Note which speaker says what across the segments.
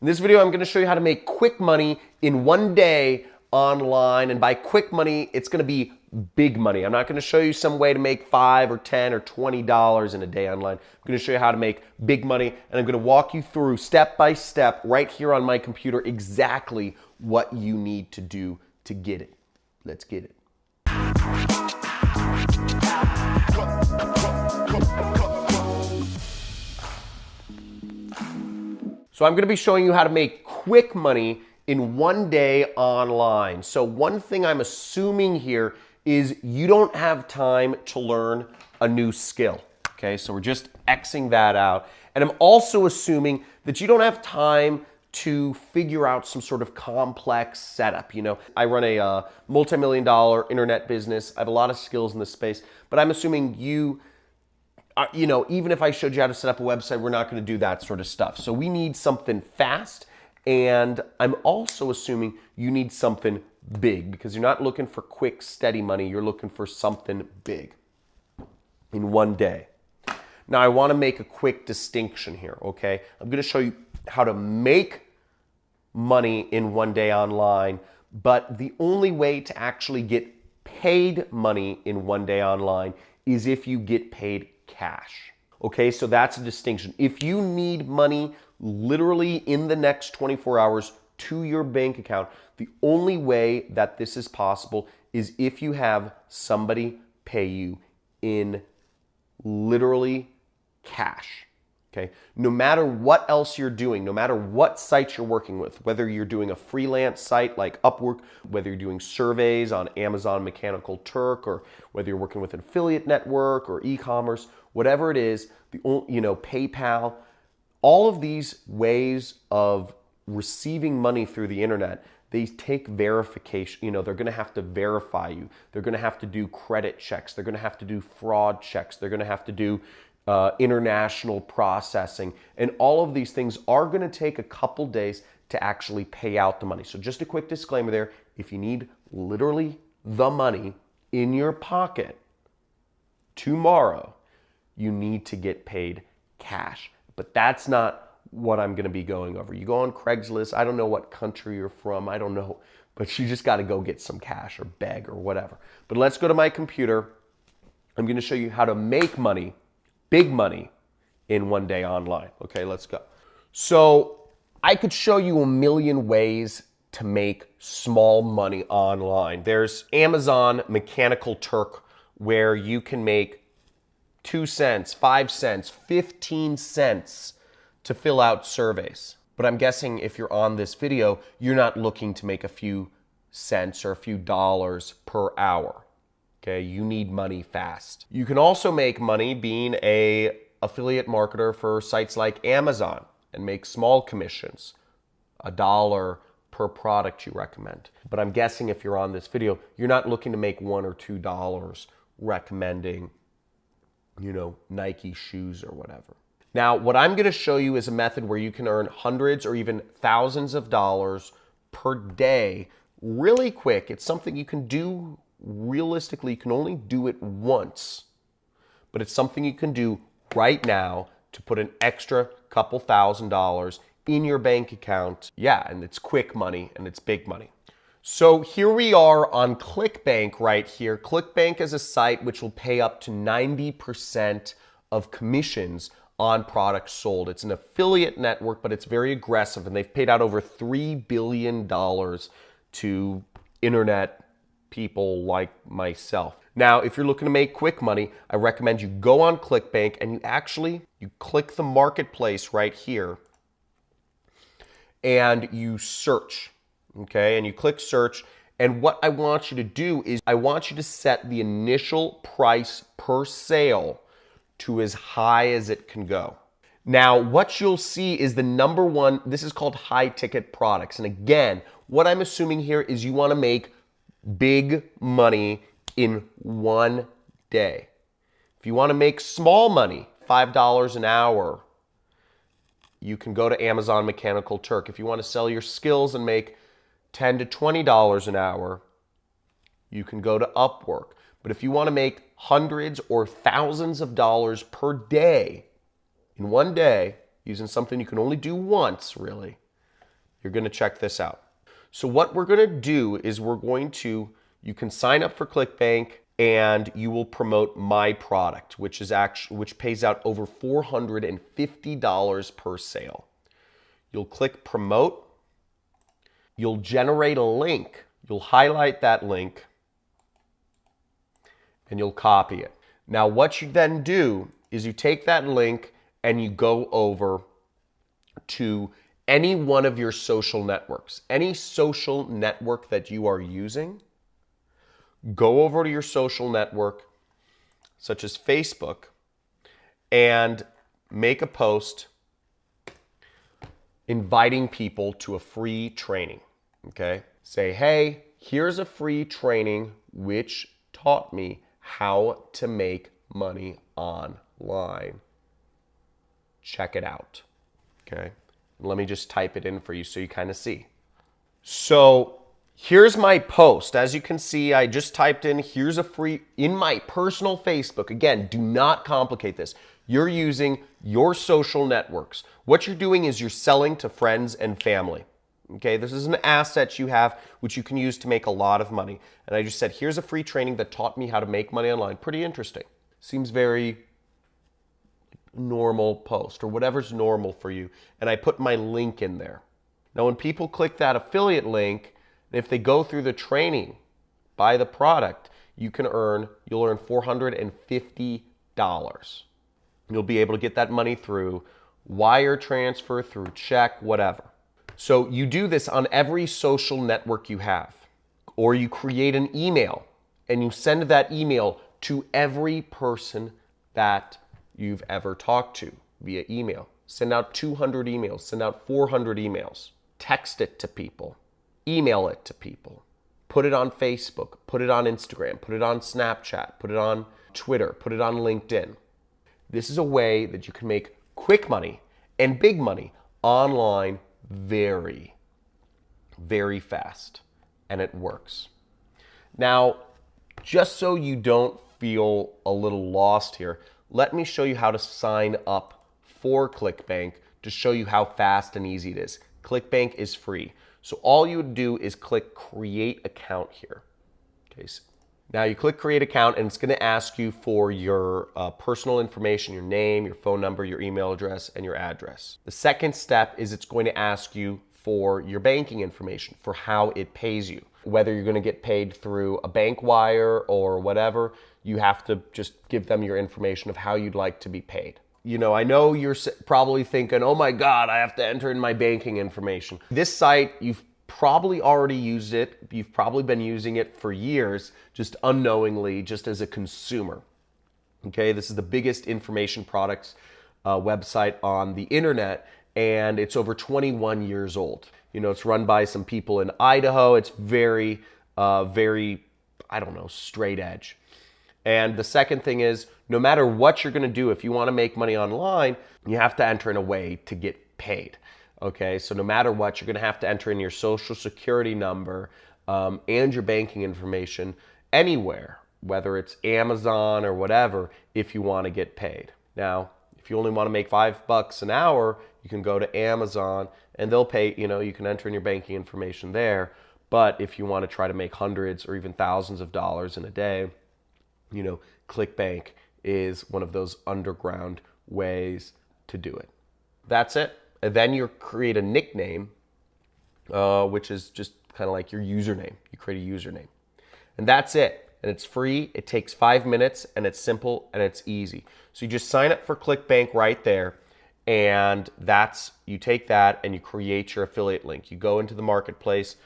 Speaker 1: In this video, I'm gonna show you how to make quick money in one day online. And by quick money, it's gonna be big money. I'm not gonna show you some way to make five or 10 or $20 in a day online. I'm gonna show you how to make big money and I'm gonna walk you through step by step right here on my computer exactly what you need to do to get it. Let's get it. So I'm gonna be showing you how to make quick money in one day online. So one thing I'm assuming here is you don't have time to learn a new skill. Okay, so we're just Xing that out. And I'm also assuming that you don't have time to figure out some sort of complex setup. You know, I run a uh, multi-million dollar internet business. I have a lot of skills in this space, but I'm assuming you you know, even if I showed you how to set up a website, we're not going to do that sort of stuff. So we need something fast. And I'm also assuming you need something big because you're not looking for quick, steady money. You're looking for something big in one day. Now, I want to make a quick distinction here, okay? I'm going to show you how to make money in one day online, but the only way to actually get paid money in one day online is if you get paid cash. Okay, so that's a distinction. If you need money literally in the next 24 hours to your bank account, the only way that this is possible is if you have somebody pay you in literally cash. Okay. No matter what else you're doing, no matter what sites you're working with, whether you're doing a freelance site like Upwork, whether you're doing surveys on Amazon Mechanical Turk, or whether you're working with an affiliate network or e-commerce, whatever it is, the you know PayPal, all of these ways of receiving money through the internet, they take verification. You know, they're going to have to verify you. They're going to have to do credit checks. They're going to have to do fraud checks. They're going to have to do uh, international processing. And all of these things are going to take a couple days to actually pay out the money. So just a quick disclaimer there. If you need literally the money in your pocket tomorrow, you need to get paid cash. But that's not what I'm going to be going over. You go on Craigslist. I don't know what country you're from. I don't know. But you just got to go get some cash or beg or whatever. But let's go to my computer. I'm going to show you how to make money big money in one day online. Okay, let's go. So I could show you a million ways to make small money online. There's Amazon Mechanical Turk where you can make two cents, five cents, 15 cents to fill out surveys. But I'm guessing if you're on this video, you're not looking to make a few cents or a few dollars per hour. Okay, you need money fast. You can also make money being a affiliate marketer for sites like Amazon and make small commissions, a dollar per product you recommend. But I'm guessing if you're on this video, you're not looking to make one or two dollars recommending, you know, Nike shoes or whatever. Now, what I'm gonna show you is a method where you can earn hundreds or even thousands of dollars per day really quick. It's something you can do realistically, you can only do it once, but it's something you can do right now to put an extra couple thousand dollars in your bank account. Yeah, and it's quick money and it's big money. So here we are on ClickBank right here. ClickBank is a site which will pay up to 90% of commissions on products sold. It's an affiliate network, but it's very aggressive and they've paid out over $3 billion to internet people like myself. Now, if you're looking to make quick money, I recommend you go on ClickBank and you actually, you click the marketplace right here and you search, okay? And you click search and what I want you to do is I want you to set the initial price per sale to as high as it can go. Now, what you'll see is the number one, this is called high ticket products. And again, what I'm assuming here is you wanna make big money in one day. If you want to make small money, $5 an hour, you can go to Amazon Mechanical Turk. If you want to sell your skills and make 10 to $20 an hour, you can go to Upwork. But if you want to make hundreds or thousands of dollars per day in one day, using something you can only do once, really, you're going to check this out. So what we're going to do is we're going to, you can sign up for ClickBank and you will promote my product, which is actually, which pays out over $450 per sale. You'll click promote. You'll generate a link. You'll highlight that link and you'll copy it. Now, what you then do is you take that link and you go over to any one of your social networks, any social network that you are using, go over to your social network, such as Facebook, and make a post inviting people to a free training. Okay? Say, hey, here's a free training which taught me how to make money online. Check it out. Okay? Let me just type it in for you so you kind of see. So here's my post. As you can see, I just typed in, here's a free, in my personal Facebook. Again, do not complicate this. You're using your social networks. What you're doing is you're selling to friends and family. Okay, this is an asset you have which you can use to make a lot of money. And I just said, here's a free training that taught me how to make money online. Pretty interesting. Seems very normal post or whatever's normal for you. And I put my link in there. Now, when people click that affiliate link, if they go through the training, buy the product, you can earn, you'll earn $450. You'll be able to get that money through wire transfer, through check, whatever. So you do this on every social network you have, or you create an email and you send that email to every person that you've ever talked to via email. Send out 200 emails, send out 400 emails, text it to people, email it to people, put it on Facebook, put it on Instagram, put it on Snapchat, put it on Twitter, put it on LinkedIn. This is a way that you can make quick money and big money online very, very fast, and it works. Now, just so you don't feel a little lost here, let me show you how to sign up for ClickBank to show you how fast and easy it is. ClickBank is free. So all you would do is click create account here. Okay, so now you click create account and it's gonna ask you for your uh, personal information, your name, your phone number, your email address, and your address. The second step is it's going to ask you for your banking information, for how it pays you. Whether you're gonna get paid through a bank wire or whatever, you have to just give them your information of how you'd like to be paid. You know, I know you're probably thinking, oh my God, I have to enter in my banking information. This site, you've probably already used it. You've probably been using it for years, just unknowingly, just as a consumer. Okay, this is the biggest information products uh, website on the internet, and it's over 21 years old. You know, it's run by some people in Idaho. It's very, uh, very, I don't know, straight edge. And the second thing is, no matter what you're going to do, if you want to make money online, you have to enter in a way to get paid. Okay, so no matter what, you're going to have to enter in your social security number um, and your banking information anywhere, whether it's Amazon or whatever, if you want to get paid. Now, if you only want to make five bucks an hour, you can go to Amazon and they'll pay, you know, you can enter in your banking information there. But if you want to try to make hundreds or even thousands of dollars in a day, you know, ClickBank is one of those underground ways to do it. That's it. And then you create a nickname, uh, which is just kind of like your username. You create a username. And that's it. And it's free. It takes five minutes and it's simple and it's easy. So you just sign up for ClickBank right there. And that's, you take that and you create your affiliate link. You go into the marketplace,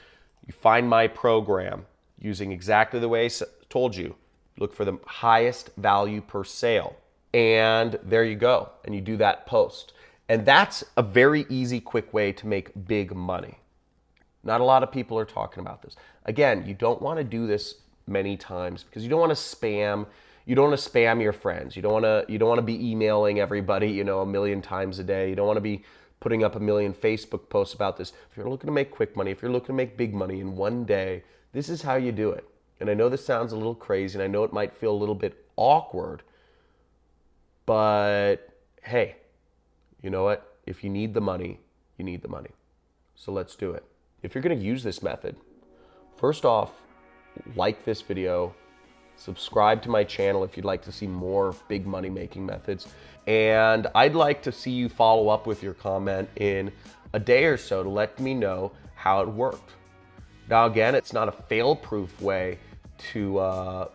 Speaker 1: you find my program using exactly the way I told you. Look for the highest value per sale. And there you go. And you do that post. And that's a very easy, quick way to make big money. Not a lot of people are talking about this. Again, you don't want to do this many times because you don't want to spam you don't want to spam your friends. You don't want to you don't want to be emailing everybody, you know, a million times a day. You don't want to be putting up a million Facebook posts about this. If you're looking to make quick money, if you're looking to make big money in one day, this is how you do it. And I know this sounds a little crazy and I know it might feel a little bit awkward, but hey, you know what? If you need the money, you need the money. So let's do it. If you're gonna use this method, first off, like this video, subscribe to my channel if you'd like to see more big money making methods. And I'd like to see you follow up with your comment in a day or so to let me know how it worked. Now, again, it's not a fail proof way to uh,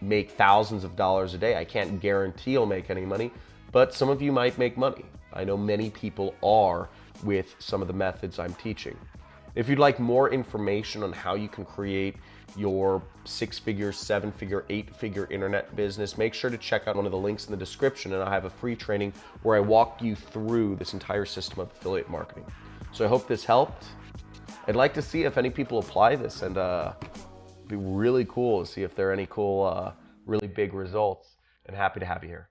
Speaker 1: make thousands of dollars a day. I can't guarantee you'll make any money, but some of you might make money. I know many people are with some of the methods I'm teaching. If you'd like more information on how you can create your six figure, seven figure, eight figure internet business, make sure to check out one of the links in the description and I have a free training where I walk you through this entire system of affiliate marketing. So I hope this helped. I'd like to see if any people apply this and uh, be really cool to see if there are any cool, uh, really big results and happy to have you here.